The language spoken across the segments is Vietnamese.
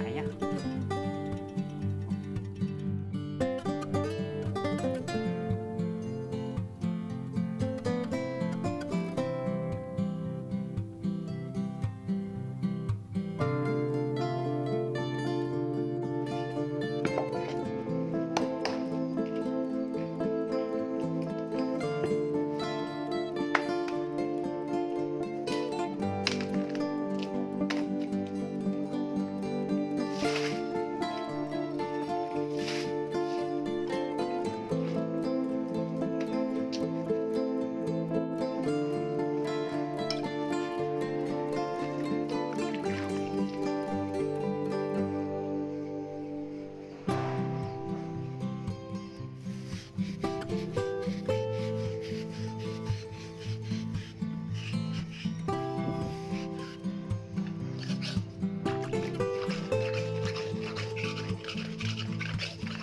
哎呀。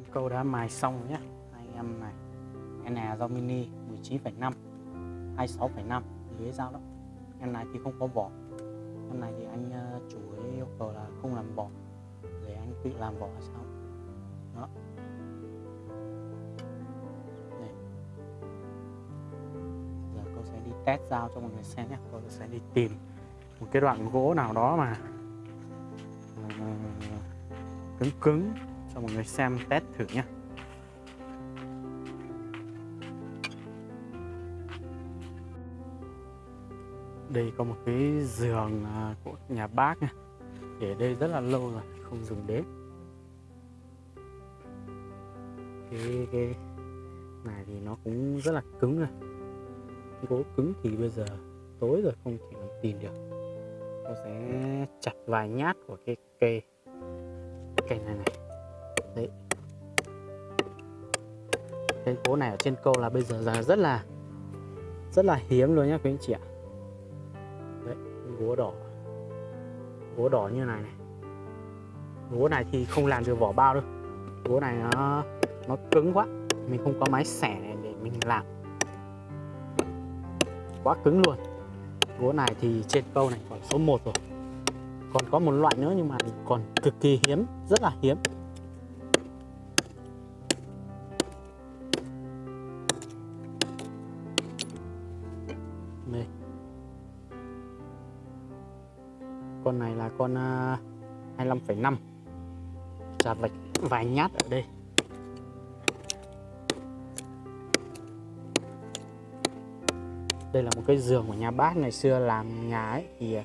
em câu đã mài xong nhé anh em này em này là dao mini 19,5 26,5 lưới dao đó em này thì không có vỏ. Em này thì anh ờ, chủ ấy yêu cầu là không làm vỏ để anh tự làm vỏ sao đó. Đây. giờ cô sẽ đi test dao cho mọi người xem nhé cô sẽ đi tìm một cái đoạn gỗ nào đó mà ờ, cứng cứng cho mọi người xem test thử nhé đây có một cái giường à, của nhà bác nha. Để đây rất là lâu rồi, không dùng đến cái cái này thì nó cũng rất là cứng rồi gỗ cứng thì bây giờ tối rồi, không thể làm tìm được. Tôi sẽ chặt vài nhát của cái cây cây này này đấy. Cái gỗ này ở trên câu là bây giờ là rất là rất là hiếm luôn nhá quý anh chị ạ. Đấy gỗ đỏ. Gỗ đỏ như này này. Gỗ này thì không làm được vỏ bao đâu. Gỗ này nó nó cứng quá. Mình không có máy xẻ này để mình làm. Quá cứng luôn. Gỗ này thì trên câu này còn số 1 rồi. Còn có một loại nữa nhưng mà còn cực kỳ hiếm, rất là hiếm. Đây. Con này là con uh, 25,5 chặt vạch vài nhát ở đây. Đây là một cái giường của nhà bác ngày xưa làm nhà ấy thì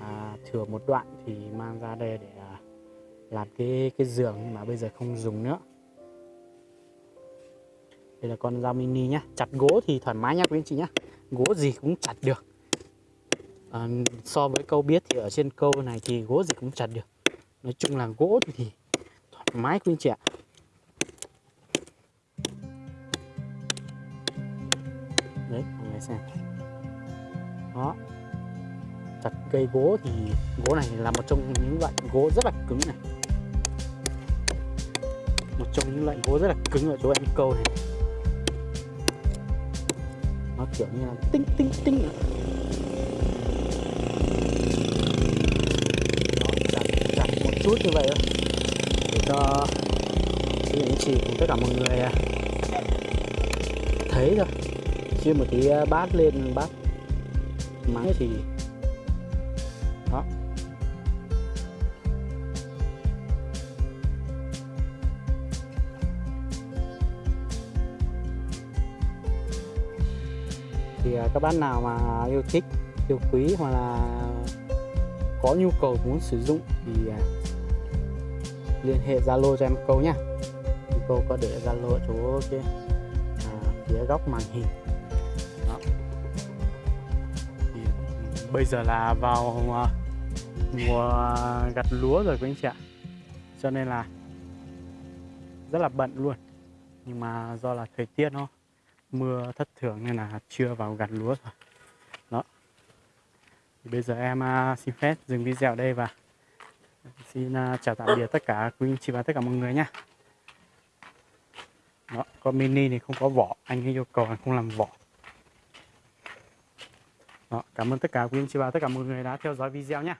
à, thừa một đoạn thì mang ra đây để à, làm cái cái giường nhưng mà bây giờ không dùng nữa. Đây là con dao mini nhá chặt gỗ thì thoải mái nhá quý anh chị nhá gỗ gì cũng chặt được. À, so với câu biết thì ở trên câu này thì gỗ gì cũng chặt được. Nói chung là gỗ thì, thì thoải mái quý anh chị ạ. Đấy mọi người xem. Đó. Chặt cây gỗ thì gỗ này là một trong những loại gỗ rất là cứng này. Một trong những loại gỗ rất là cứng ở chỗ em câu này nó kiểu như là tinh tinh tinh. Nó chặt, chặt một chút như vậy thôi. Để cho những anh chị cùng tất cả mọi người à, thấy rồi chia một tí à, bát lên bát máy thì đó. Thì à, các bạn nào mà yêu thích yêu quý hoặc là có nhu cầu muốn sử dụng thì à, liên hệ Zalo cho em câu nhá. Câu có để Zalo chỗ kia à, phía góc màn hình. Đó. Thì bây giờ là vào à, mùa gặt lúa rồi quý anh chị ạ. Cho nên là rất là bận luôn. Nhưng mà do là thời tiết thôi mưa thất thường nên là chưa vào gặt lúa rồi. Đó. Thì bây giờ em uh, xin phép dừng video ở đây và xin uh, chào tạm biệt tất cả quý anh chị và tất cả mọi người nhé đó, con mini thì không có vỏ. Anh ấy yêu cầu anh không làm vỏ. Đó, cảm ơn tất cả quý anh chị và tất cả mọi người đã theo dõi video nhé